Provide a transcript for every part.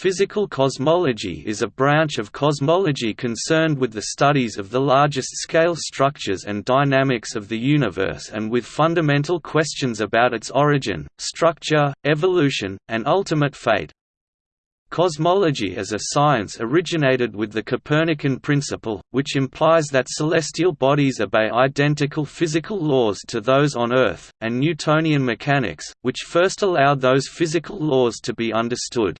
Physical cosmology is a branch of cosmology concerned with the studies of the largest-scale structures and dynamics of the universe and with fundamental questions about its origin, structure, evolution, and ultimate fate. Cosmology as a science originated with the Copernican principle, which implies that celestial bodies obey identical physical laws to those on Earth, and Newtonian mechanics, which first allowed those physical laws to be understood.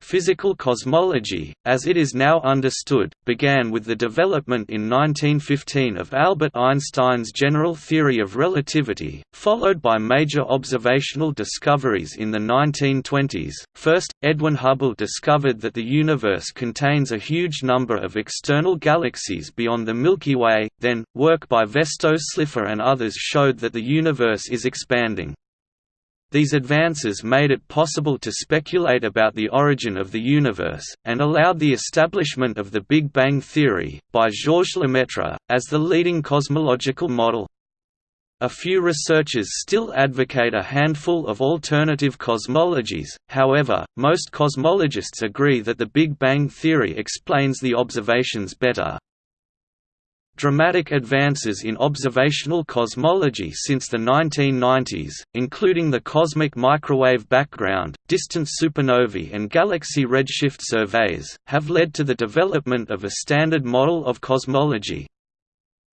Physical cosmology, as it is now understood, began with the development in 1915 of Albert Einstein's general theory of relativity, followed by major observational discoveries in the 1920s. First, Edwin Hubble discovered that the universe contains a huge number of external galaxies beyond the Milky Way, then, work by Vesto Slipher and others showed that the universe is expanding. These advances made it possible to speculate about the origin of the universe, and allowed the establishment of the Big Bang theory, by Georges Lemaitre, as the leading cosmological model. A few researchers still advocate a handful of alternative cosmologies, however, most cosmologists agree that the Big Bang theory explains the observations better. Dramatic advances in observational cosmology since the 1990s, including the cosmic microwave background, distant supernovae and galaxy redshift surveys, have led to the development of a standard model of cosmology,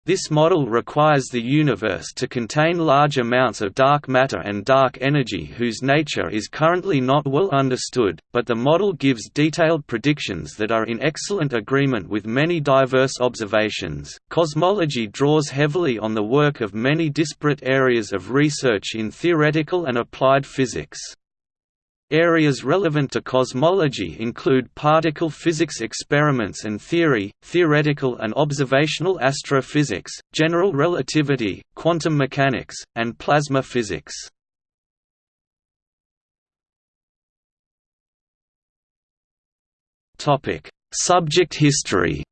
this model requires the universe to contain large amounts of dark matter and dark energy whose nature is currently not well understood, but the model gives detailed predictions that are in excellent agreement with many diverse observations. Cosmology draws heavily on the work of many disparate areas of research in theoretical and applied physics. Areas relevant to cosmology include particle physics experiments and theory, theoretical and observational astrophysics, general relativity, quantum mechanics, and plasma physics. Subject history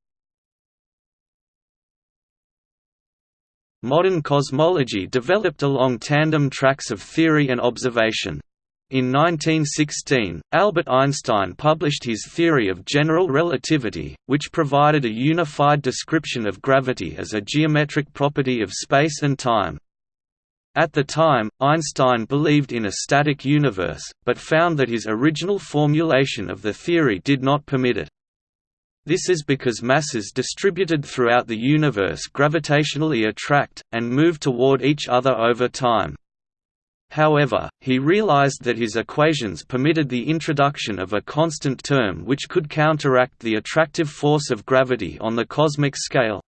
Modern cosmology developed along tandem tracks of theory and observation. In 1916, Albert Einstein published his theory of general relativity, which provided a unified description of gravity as a geometric property of space and time. At the time, Einstein believed in a static universe, but found that his original formulation of the theory did not permit it. This is because masses distributed throughout the universe gravitationally attract, and move toward each other over time. However, he realized that his equations permitted the introduction of a constant term which could counteract the attractive force of gravity on the cosmic scale.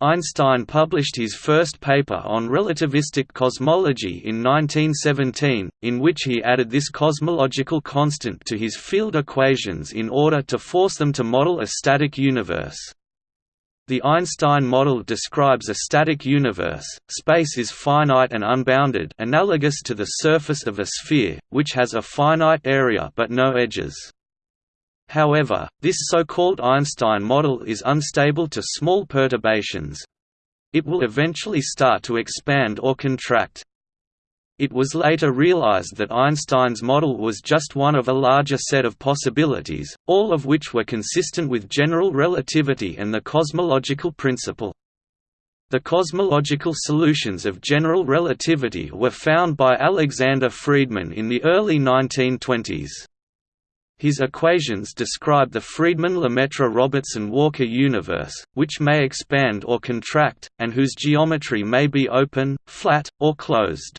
Einstein published his first paper on relativistic cosmology in 1917, in which he added this cosmological constant to his field equations in order to force them to model a static universe. The Einstein model describes a static universe, space is finite and unbounded analogous to the surface of a sphere, which has a finite area but no edges. However, this so-called Einstein model is unstable to small perturbations. It will eventually start to expand or contract, it was later realized that Einstein's model was just one of a larger set of possibilities, all of which were consistent with general relativity and the cosmological principle. The cosmological solutions of general relativity were found by Alexander Friedmann in the early 1920s. His equations describe the Friedmann-Lemaître-Robertson-Walker universe, which may expand or contract, and whose geometry may be open, flat, or closed.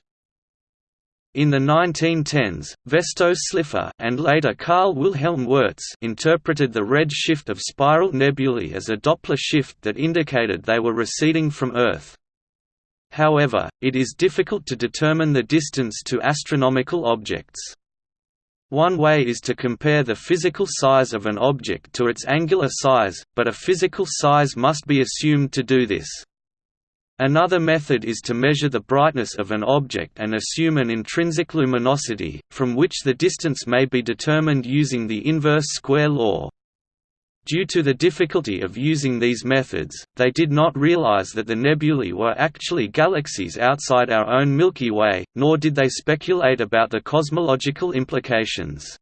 In the 1910s, Vesto Slipher and later Karl Wilhelm Wirtz interpreted the red shift of spiral nebulae as a Doppler shift that indicated they were receding from Earth. However, it is difficult to determine the distance to astronomical objects. One way is to compare the physical size of an object to its angular size, but a physical size must be assumed to do this. Another method is to measure the brightness of an object and assume an intrinsic luminosity, from which the distance may be determined using the inverse square law. Due to the difficulty of using these methods, they did not realize that the nebulae were actually galaxies outside our own Milky Way, nor did they speculate about the cosmological implications.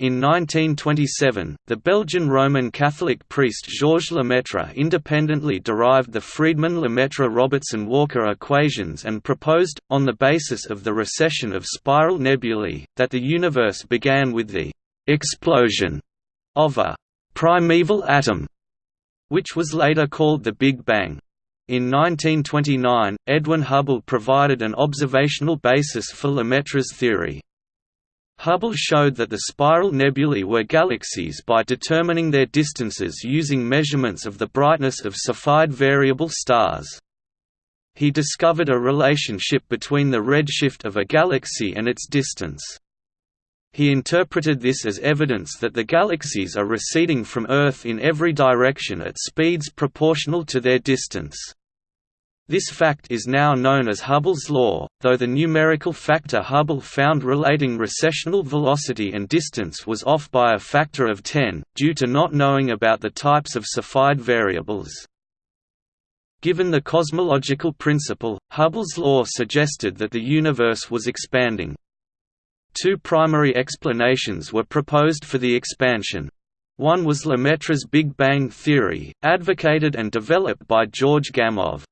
In 1927, the Belgian Roman Catholic priest Georges Lemaitre independently derived the Friedmann–Lemaître–Robertson–Walker equations and proposed, on the basis of the recession of spiral nebulae, that the universe began with the «explosion» of a «primeval atom», which was later called the Big Bang. In 1929, Edwin Hubble provided an observational basis for Lemaitre's theory. Hubble showed that the spiral nebulae were galaxies by determining their distances using measurements of the brightness of Cepheid variable stars. He discovered a relationship between the redshift of a galaxy and its distance. He interpreted this as evidence that the galaxies are receding from Earth in every direction at speeds proportional to their distance. This fact is now known as Hubble's law, though the numerical factor Hubble found relating recessional velocity and distance was off by a factor of 10, due to not knowing about the types of Cepheid variables. Given the cosmological principle, Hubble's law suggested that the universe was expanding. Two primary explanations were proposed for the expansion. One was Lemaitre's Big Bang theory, advocated and developed by George Gamow.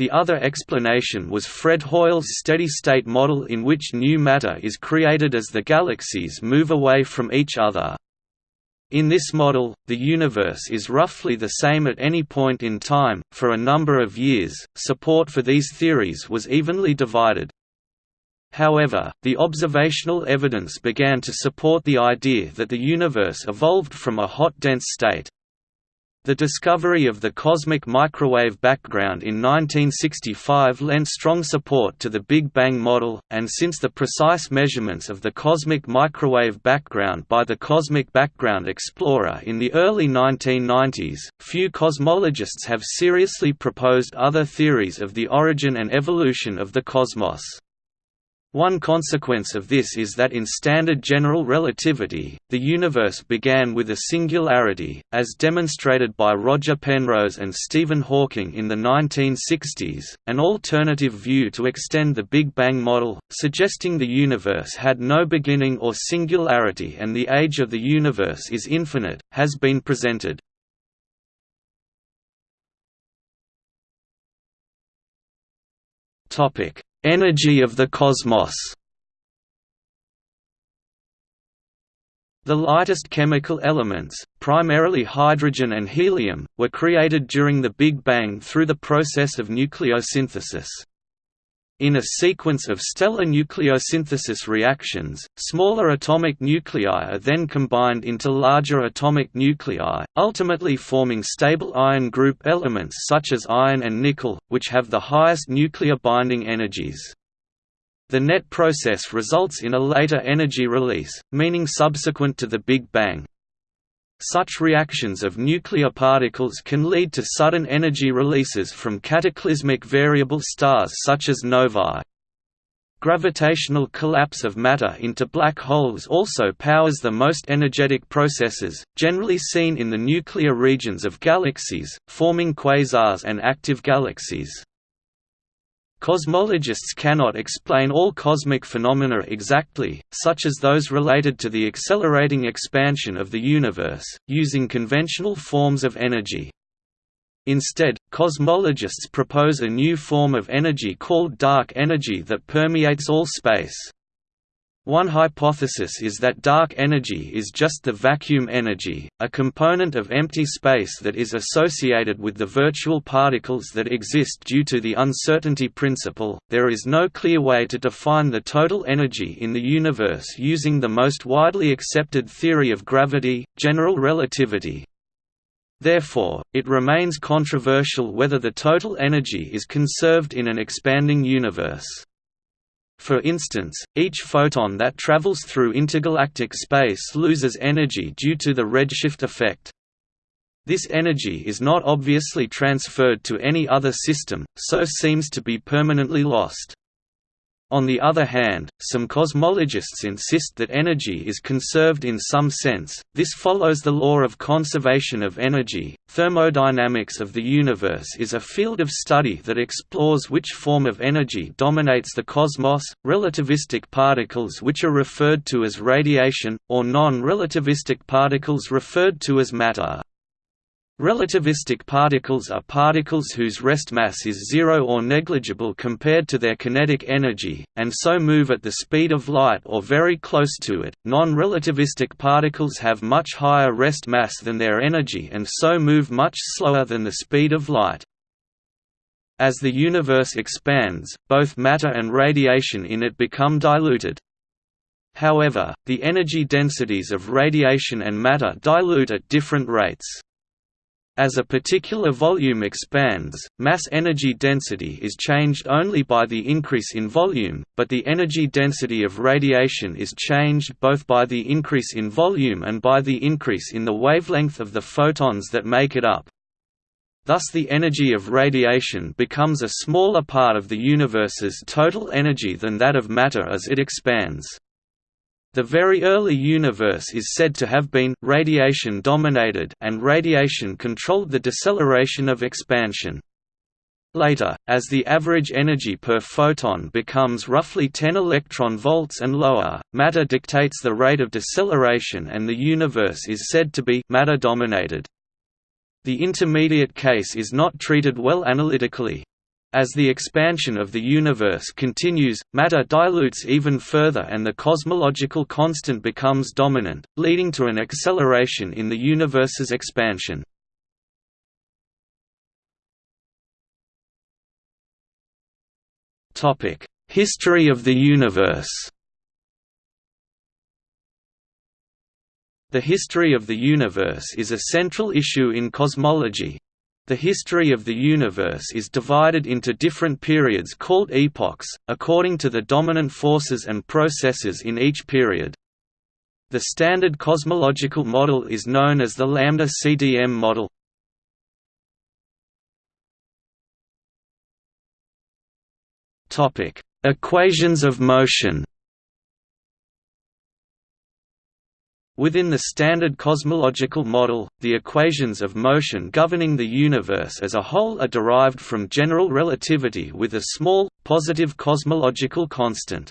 The other explanation was Fred Hoyle's steady-state model in which new matter is created as the galaxies move away from each other. In this model, the universe is roughly the same at any point in time. For a number of years, support for these theories was evenly divided. However, the observational evidence began to support the idea that the universe evolved from a hot dense state. The discovery of the cosmic microwave background in 1965 lent strong support to the Big Bang model, and since the precise measurements of the cosmic microwave background by the Cosmic Background Explorer in the early 1990s, few cosmologists have seriously proposed other theories of the origin and evolution of the cosmos. One consequence of this is that in standard general relativity, the universe began with a singularity, as demonstrated by Roger Penrose and Stephen Hawking in the 1960s, an alternative view to extend the Big Bang model, suggesting the universe had no beginning or singularity and the age of the universe is infinite, has been presented. Topic Energy of the cosmos The lightest chemical elements, primarily hydrogen and helium, were created during the Big Bang through the process of nucleosynthesis. In a sequence of stellar nucleosynthesis reactions, smaller atomic nuclei are then combined into larger atomic nuclei, ultimately forming stable iron group elements such as iron and nickel, which have the highest nuclear binding energies. The net process results in a later energy release, meaning subsequent to the Big Bang. Such reactions of nuclear particles can lead to sudden energy releases from cataclysmic variable stars such as novae. Gravitational collapse of matter into black holes also powers the most energetic processes, generally seen in the nuclear regions of galaxies, forming quasars and active galaxies. Cosmologists cannot explain all cosmic phenomena exactly, such as those related to the accelerating expansion of the universe, using conventional forms of energy. Instead, cosmologists propose a new form of energy called dark energy that permeates all space. One hypothesis is that dark energy is just the vacuum energy, a component of empty space that is associated with the virtual particles that exist due to the uncertainty principle. There is no clear way to define the total energy in the universe using the most widely accepted theory of gravity, general relativity. Therefore, it remains controversial whether the total energy is conserved in an expanding universe. For instance, each photon that travels through intergalactic space loses energy due to the redshift effect. This energy is not obviously transferred to any other system, so seems to be permanently lost. On the other hand, some cosmologists insist that energy is conserved in some sense. This follows the law of conservation of energy. Thermodynamics of the universe is a field of study that explores which form of energy dominates the cosmos, relativistic particles which are referred to as radiation, or non-relativistic particles referred to as matter. Relativistic particles are particles whose rest mass is zero or negligible compared to their kinetic energy, and so move at the speed of light or very close to it. Non relativistic particles have much higher rest mass than their energy and so move much slower than the speed of light. As the universe expands, both matter and radiation in it become diluted. However, the energy densities of radiation and matter dilute at different rates. As a particular volume expands, mass-energy density is changed only by the increase in volume, but the energy density of radiation is changed both by the increase in volume and by the increase in the wavelength of the photons that make it up. Thus the energy of radiation becomes a smaller part of the universe's total energy than that of matter as it expands. The very early universe is said to have been radiation-dominated and radiation controlled the deceleration of expansion. Later, as the average energy per photon becomes roughly 10 electron volts and lower, matter dictates the rate of deceleration and the universe is said to be matter-dominated. The intermediate case is not treated well analytically. As the expansion of the universe continues, matter dilutes even further and the cosmological constant becomes dominant, leading to an acceleration in the universe's expansion. History of the universe The history of the universe is a central issue in cosmology, the history of the universe is divided into different periods called epochs, according to the dominant forces and processes in each period. The standard cosmological model is known as the lambda-CDM model. Equations of motion Within the standard cosmological model, the equations of motion governing the universe as a whole are derived from general relativity with a small, positive cosmological constant.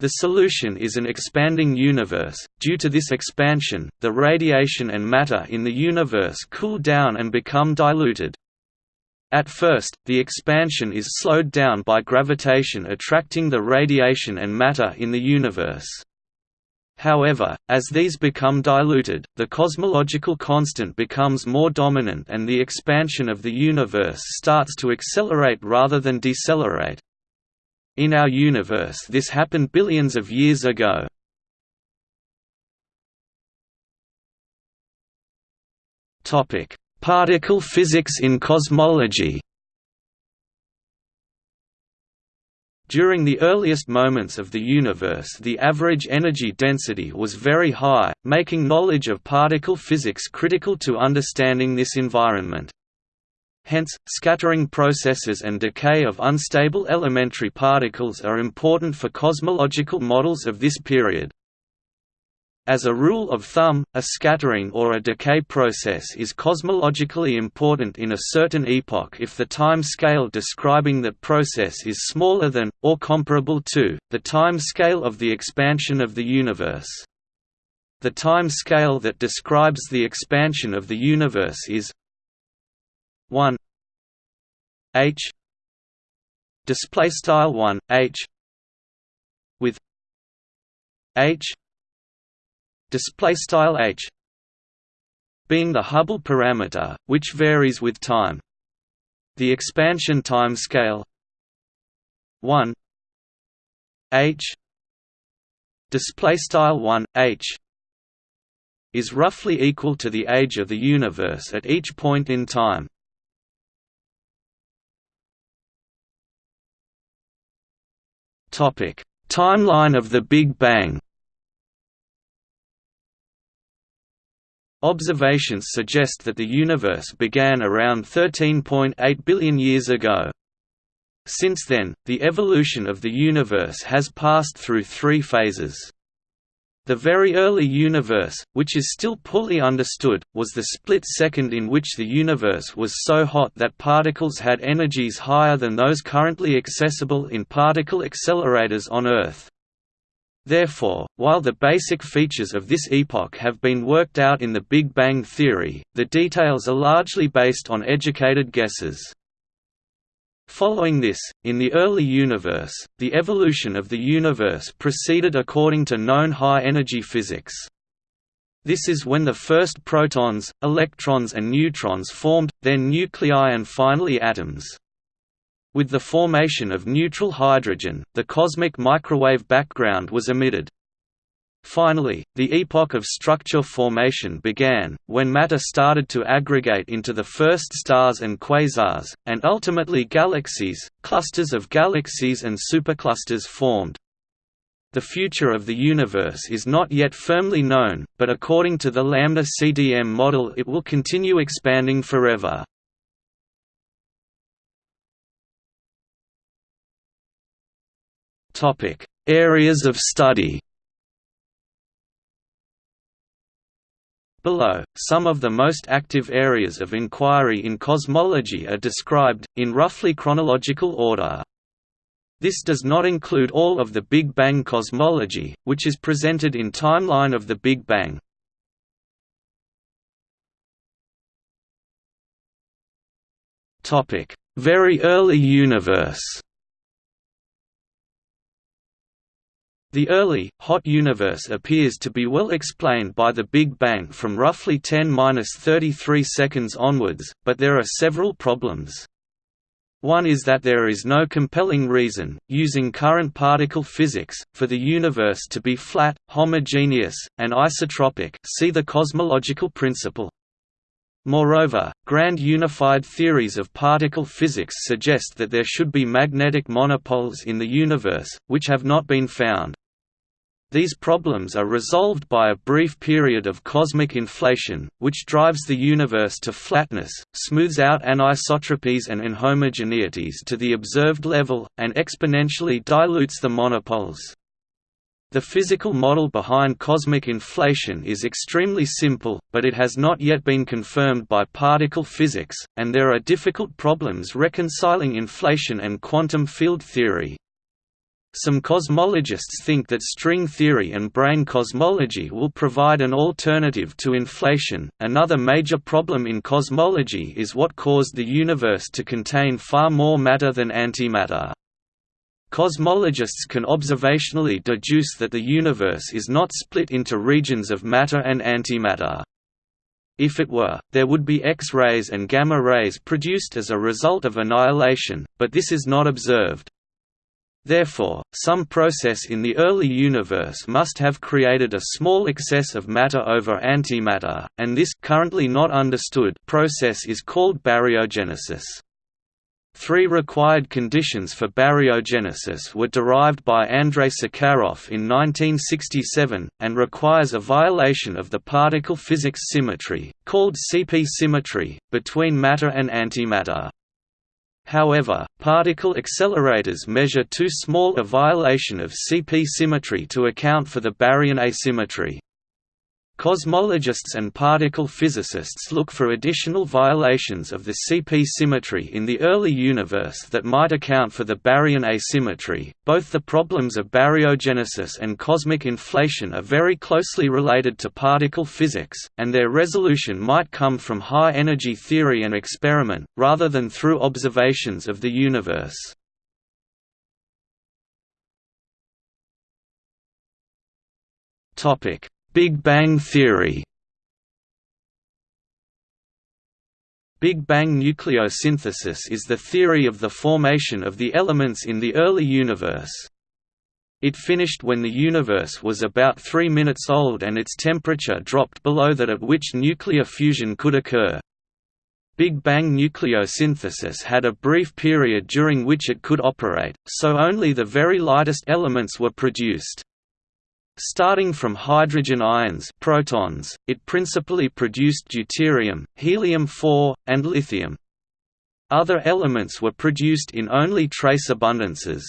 The solution is an expanding universe. Due to this expansion, the radiation and matter in the universe cool down and become diluted. At first, the expansion is slowed down by gravitation attracting the radiation and matter in the universe. However, as these become diluted, the cosmological constant becomes more dominant and the expansion of the universe starts to accelerate rather than decelerate. In our universe this happened billions of years ago. Particle physics in cosmology During the earliest moments of the universe the average energy density was very high, making knowledge of particle physics critical to understanding this environment. Hence, scattering processes and decay of unstable elementary particles are important for cosmological models of this period. As a rule of thumb, a scattering or a decay process is cosmologically important in a certain epoch if the time scale describing that process is smaller than, or comparable to, the time scale of the expansion of the universe. The time scale that describes the expansion of the universe is 1 h display style 1 h with h display style h being the Hubble parameter, which varies with time. The expansion time scale 1 h display style 1 h is roughly equal to the age of the universe at each point in time. Topic: Timeline of the Big Bang. Observations suggest that the universe began around 13.8 billion years ago. Since then, the evolution of the universe has passed through three phases. The very early universe, which is still poorly understood, was the split second in which the universe was so hot that particles had energies higher than those currently accessible in particle accelerators on Earth. Therefore, while the basic features of this epoch have been worked out in the Big Bang theory, the details are largely based on educated guesses. Following this, in the early universe, the evolution of the universe proceeded according to known high-energy physics. This is when the first protons, electrons and neutrons formed, then nuclei and finally atoms. With the formation of neutral hydrogen, the cosmic microwave background was emitted. Finally, the epoch of structure formation began, when matter started to aggregate into the first stars and quasars, and ultimately galaxies, clusters of galaxies and superclusters formed. The future of the universe is not yet firmly known, but according to the Lambda CDM model it will continue expanding forever. Areas of study Below, some of the most active areas of inquiry in cosmology are described, in roughly chronological order. This does not include all of the Big Bang cosmology, which is presented in Timeline of the Big Bang. Very early universe The early, hot universe appears to be well explained by the Big Bang from roughly 10–33 seconds onwards, but there are several problems. One is that there is no compelling reason, using current particle physics, for the universe to be flat, homogeneous, and isotropic see the cosmological principle. Moreover, grand unified theories of particle physics suggest that there should be magnetic monopoles in the universe, which have not been found. These problems are resolved by a brief period of cosmic inflation, which drives the universe to flatness, smooths out anisotropies and inhomogeneities to the observed level, and exponentially dilutes the monopoles. The physical model behind cosmic inflation is extremely simple, but it has not yet been confirmed by particle physics, and there are difficult problems reconciling inflation and quantum field theory. Some cosmologists think that string theory and brane cosmology will provide an alternative to inflation. Another major problem in cosmology is what caused the universe to contain far more matter than antimatter. Cosmologists can observationally deduce that the universe is not split into regions of matter and antimatter. If it were, there would be X-rays and gamma rays produced as a result of annihilation, but this is not observed. Therefore, some process in the early universe must have created a small excess of matter over antimatter, and this currently not understood process is called baryogenesis. Three required conditions for baryogenesis were derived by Andrei Sakharov in 1967, and requires a violation of the particle physics symmetry, called CP symmetry, between matter and antimatter. However, particle accelerators measure too small a violation of CP symmetry to account for the baryon asymmetry. Cosmologists and particle physicists look for additional violations of the CP symmetry in the early universe that might account for the baryon asymmetry. Both the problems of baryogenesis and cosmic inflation are very closely related to particle physics, and their resolution might come from high energy theory and experiment, rather than through observations of the universe. Topic Big Bang theory Big Bang nucleosynthesis is the theory of the formation of the elements in the early universe. It finished when the universe was about 3 minutes old and its temperature dropped below that at which nuclear fusion could occur. Big Bang nucleosynthesis had a brief period during which it could operate, so only the very lightest elements were produced. Starting from hydrogen ions protons, it principally produced deuterium, helium-4, and lithium. Other elements were produced in only trace abundances.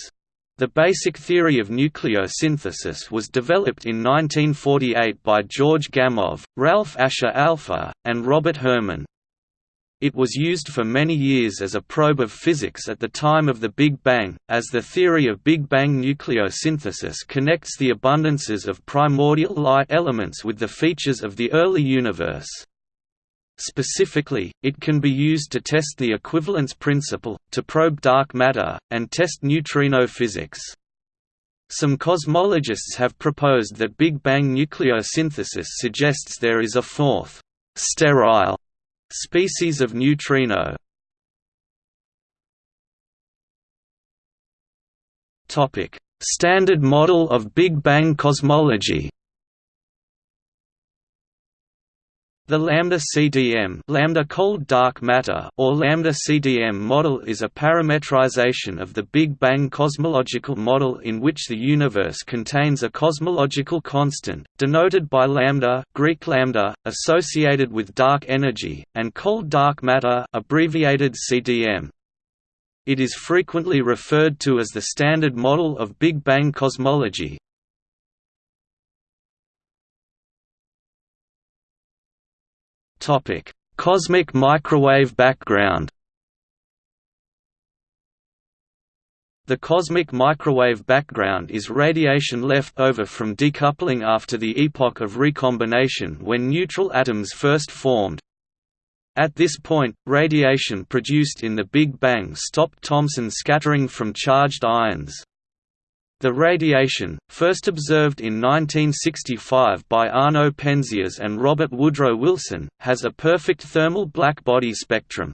The basic theory of nucleosynthesis was developed in 1948 by George Gamow, Ralph Asher Alpher, and Robert Herman. It was used for many years as a probe of physics at the time of the Big Bang, as the theory of Big Bang nucleosynthesis connects the abundances of primordial light elements with the features of the early universe. Specifically, it can be used to test the equivalence principle, to probe dark matter, and test neutrino physics. Some cosmologists have proposed that Big Bang nucleosynthesis suggests there is a fourth, sterile, species of neutrino. Standard model of Big Bang cosmology The lambda CDM lambda cold dark matter or lambda CDM model is a parametrization of the Big Bang cosmological model in which the universe contains a cosmological constant, denoted by lambda, Greek lambda associated with dark energy, and cold dark matter abbreviated CDM. It is frequently referred to as the standard model of Big Bang cosmology, Topic: Cosmic microwave background. The cosmic microwave background is radiation left over from decoupling after the epoch of recombination when neutral atoms first formed. At this point, radiation produced in the Big Bang stopped Thomson scattering from charged ions. The radiation, first observed in 1965 by Arno Penzias and Robert Woodrow Wilson, has a perfect thermal black-body spectrum.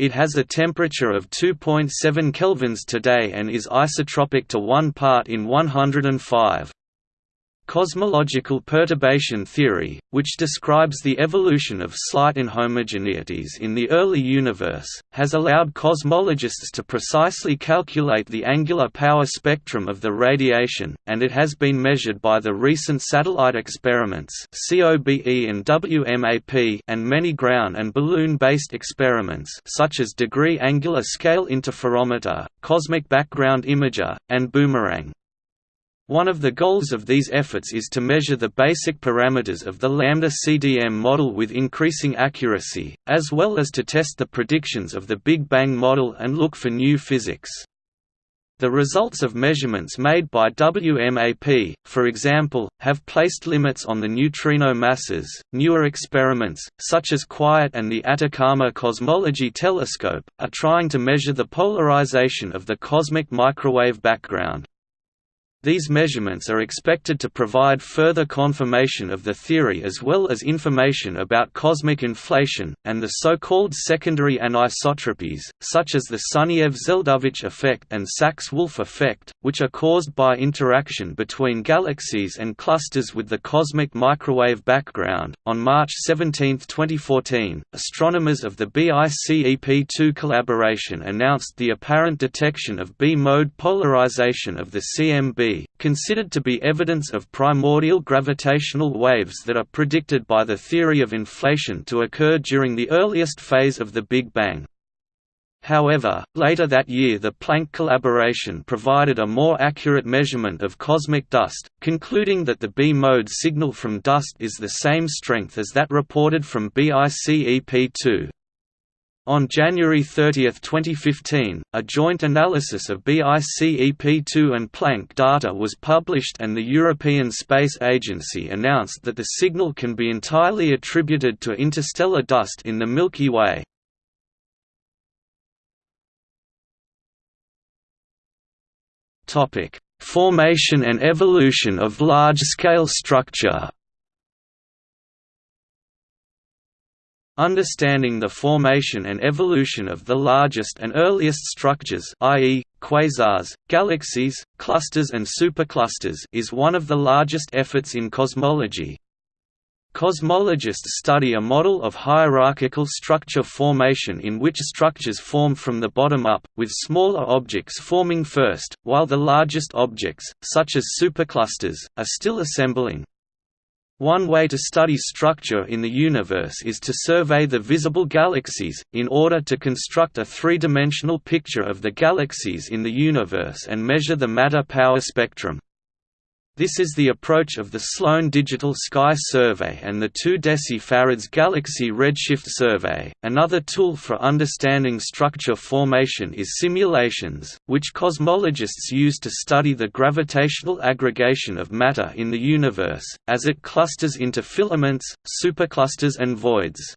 It has a temperature of 2.7 kelvins today and is isotropic to 1 part in 105. Cosmological perturbation theory, which describes the evolution of slight inhomogeneities in the early universe, has allowed cosmologists to precisely calculate the angular power spectrum of the radiation, and it has been measured by the recent satellite experiments COBE and WMAP and many ground and balloon-based experiments such as degree angular scale interferometer, cosmic background imager, and boomerang. One of the goals of these efforts is to measure the basic parameters of the lambda CDM model with increasing accuracy, as well as to test the predictions of the Big Bang model and look for new physics. The results of measurements made by WMAP, for example, have placed limits on the neutrino masses. Newer experiments, such as QUIET and the Atacama Cosmology Telescope, are trying to measure the polarization of the cosmic microwave background. These measurements are expected to provide further confirmation of the theory as well as information about cosmic inflation, and the so-called secondary anisotropies, such as the Sunyaev-Zeldovich effect and Sachs-Wolfe effect, which are caused by interaction between galaxies and clusters with the cosmic microwave background. On March 17, 2014, astronomers of the BICEP2 collaboration announced the apparent detection of B-mode polarization of the CMB considered to be evidence of primordial gravitational waves that are predicted by the theory of inflation to occur during the earliest phase of the Big Bang. However, later that year the Planck collaboration provided a more accurate measurement of cosmic dust, concluding that the B-mode signal from dust is the same strength as that reported from BICEP2. On January 30, 2015, a joint analysis of BICEP2 and Planck data was published and the European Space Agency announced that the signal can be entirely attributed to interstellar dust in the Milky Way. Formation and evolution of large-scale structure Understanding the formation and evolution of the largest and earliest structures i.e., quasars, galaxies, clusters and superclusters is one of the largest efforts in cosmology. Cosmologists study a model of hierarchical structure formation in which structures form from the bottom up, with smaller objects forming first, while the largest objects, such as superclusters, are still assembling. One way to study structure in the universe is to survey the visible galaxies, in order to construct a three-dimensional picture of the galaxies in the universe and measure the matter power spectrum. This is the approach of the Sloan Digital Sky Survey and the 2 decifarads Galaxy Redshift Survey. Another tool for understanding structure formation is simulations, which cosmologists use to study the gravitational aggregation of matter in the universe, as it clusters into filaments, superclusters and voids.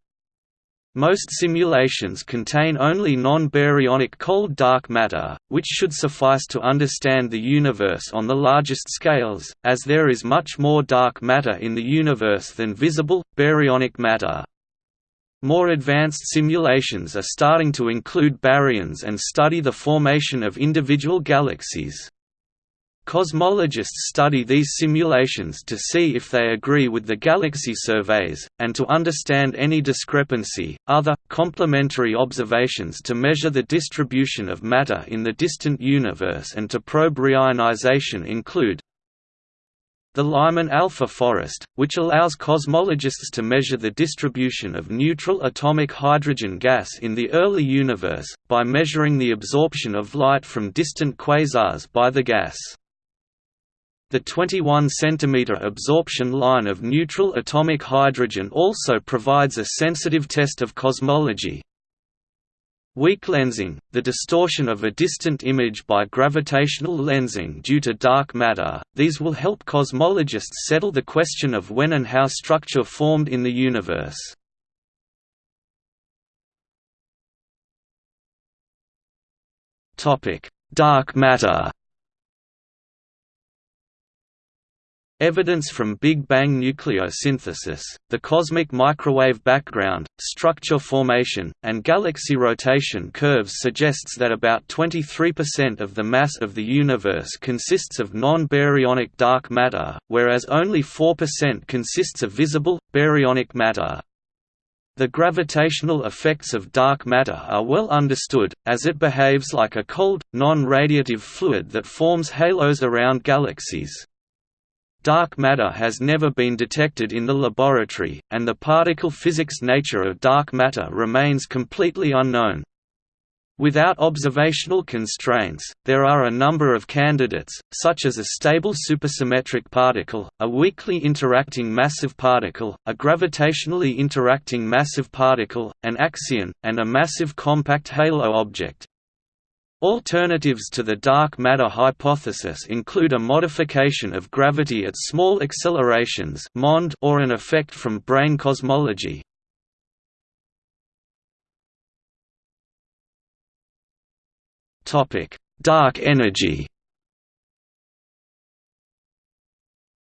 Most simulations contain only non-baryonic cold dark matter, which should suffice to understand the universe on the largest scales, as there is much more dark matter in the universe than visible, baryonic matter. More advanced simulations are starting to include baryons and study the formation of individual galaxies. Cosmologists study these simulations to see if they agree with the galaxy surveys, and to understand any discrepancy. Other, complementary observations to measure the distribution of matter in the distant universe and to probe reionization include the Lyman alpha forest, which allows cosmologists to measure the distribution of neutral atomic hydrogen gas in the early universe, by measuring the absorption of light from distant quasars by the gas. The 21 cm absorption line of neutral atomic hydrogen also provides a sensitive test of cosmology. Weak lensing, the distortion of a distant image by gravitational lensing due to dark matter, these will help cosmologists settle the question of when and how structure formed in the universe. Dark matter Evidence from Big Bang nucleosynthesis, the cosmic microwave background, structure formation, and galaxy rotation curves suggests that about 23% of the mass of the universe consists of non-baryonic dark matter, whereas only 4% consists of visible, baryonic matter. The gravitational effects of dark matter are well understood, as it behaves like a cold, non-radiative fluid that forms halos around galaxies. Dark matter has never been detected in the laboratory, and the particle physics nature of dark matter remains completely unknown. Without observational constraints, there are a number of candidates, such as a stable supersymmetric particle, a weakly interacting massive particle, a gravitationally interacting massive particle, an axion, and a massive compact halo object. Alternatives to the dark matter hypothesis include a modification of gravity at small accelerations or an effect from brane cosmology. Dark energy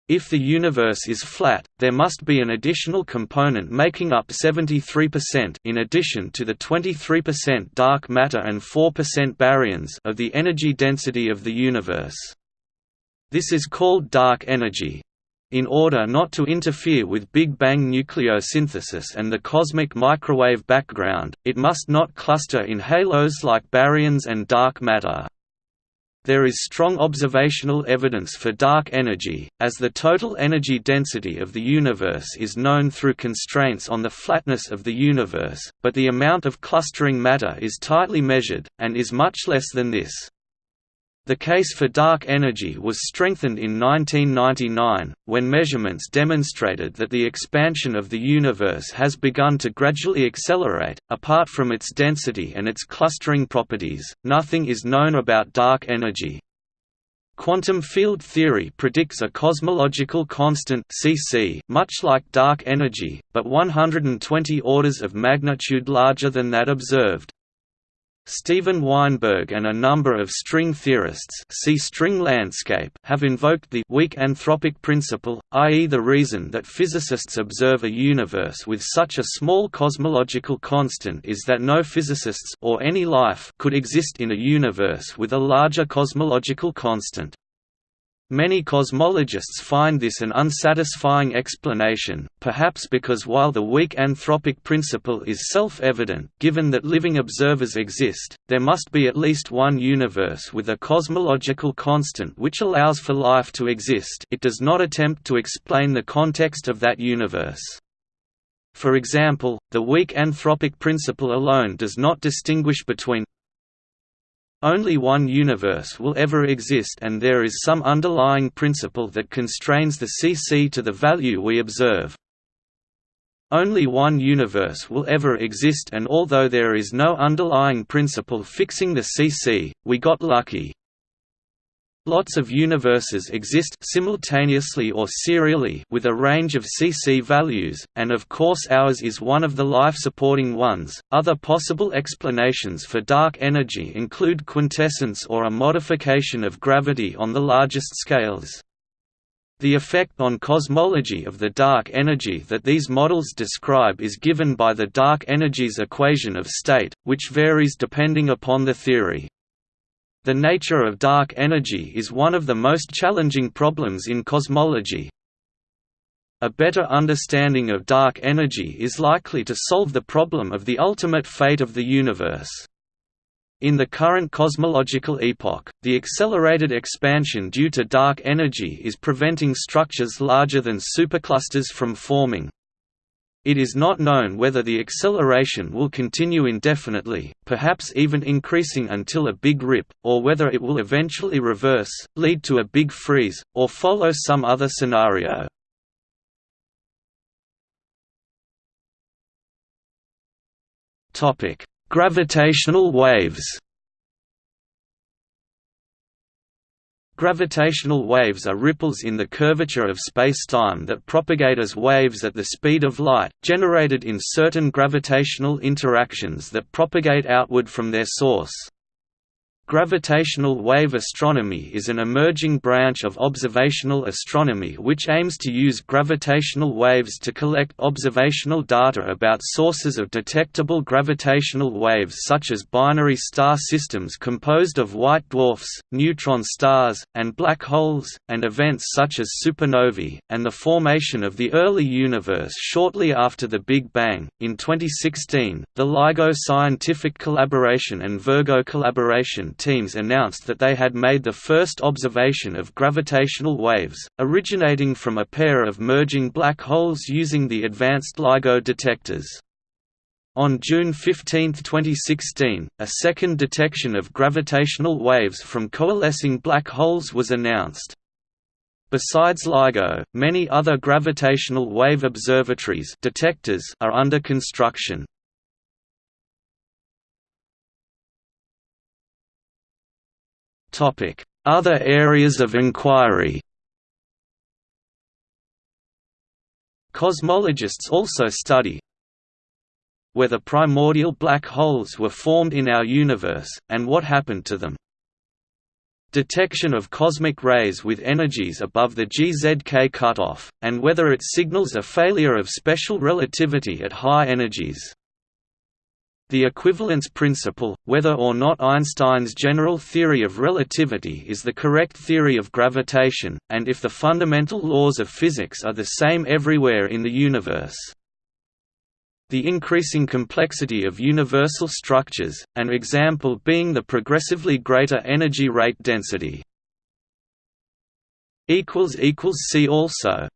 If the universe is flat, there must be an additional component making up 73% in addition to the 23% dark matter and 4% baryons of the energy density of the universe. This is called dark energy. In order not to interfere with Big Bang nucleosynthesis and the cosmic microwave background, it must not cluster in halos like baryons and dark matter. There is strong observational evidence for dark energy, as the total energy density of the universe is known through constraints on the flatness of the universe, but the amount of clustering matter is tightly measured, and is much less than this. The case for dark energy was strengthened in 1999, when measurements demonstrated that the expansion of the universe has begun to gradually accelerate. Apart from its density and its clustering properties, nothing is known about dark energy. Quantum field theory predicts a cosmological constant (cc) much like dark energy, but 120 orders of magnitude larger than that observed. Steven Weinberg and a number of string theorists see string landscape have invoked the weak anthropic principle, i.e. the reason that physicists observe a universe with such a small cosmological constant is that no physicists or any life could exist in a universe with a larger cosmological constant. Many cosmologists find this an unsatisfying explanation, perhaps because while the weak anthropic principle is self-evident given that living observers exist, there must be at least one universe with a cosmological constant which allows for life to exist it does not attempt to explain the context of that universe. For example, the weak anthropic principle alone does not distinguish between only one universe will ever exist and there is some underlying principle that constrains the CC to the value we observe. Only one universe will ever exist and although there is no underlying principle fixing the CC, we got lucky. Lots of universes exist simultaneously or serially with a range of CC values, and of course ours is one of the life-supporting ones. Other possible explanations for dark energy include quintessence or a modification of gravity on the largest scales. The effect on cosmology of the dark energy that these models describe is given by the dark energy's equation of state, which varies depending upon the theory. The nature of dark energy is one of the most challenging problems in cosmology. A better understanding of dark energy is likely to solve the problem of the ultimate fate of the universe. In the current cosmological epoch, the accelerated expansion due to dark energy is preventing structures larger than superclusters from forming. It is not known whether the acceleration will continue indefinitely, perhaps even increasing until a big rip, or whether it will eventually reverse, lead to a big freeze, or follow some other scenario. Gravitational waves Gravitational waves are ripples in the curvature of spacetime that propagate as waves at the speed of light, generated in certain gravitational interactions that propagate outward from their source. Gravitational wave astronomy is an emerging branch of observational astronomy which aims to use gravitational waves to collect observational data about sources of detectable gravitational waves such as binary star systems composed of white dwarfs, neutron stars, and black holes, and events such as supernovae, and the formation of the early universe shortly after the Big Bang. In 2016, the LIGO Scientific Collaboration and Virgo Collaboration teams announced that they had made the first observation of gravitational waves, originating from a pair of merging black holes using the advanced LIGO detectors. On June 15, 2016, a second detection of gravitational waves from coalescing black holes was announced. Besides LIGO, many other gravitational wave observatories detectors are under construction. Other areas of inquiry Cosmologists also study whether primordial black holes were formed in our universe, and what happened to them. Detection of cosmic rays with energies above the GZK cutoff, and whether it signals a failure of special relativity at high energies. The equivalence principle, whether or not Einstein's general theory of relativity is the correct theory of gravitation, and if the fundamental laws of physics are the same everywhere in the universe. The increasing complexity of universal structures, an example being the progressively greater energy rate density. See also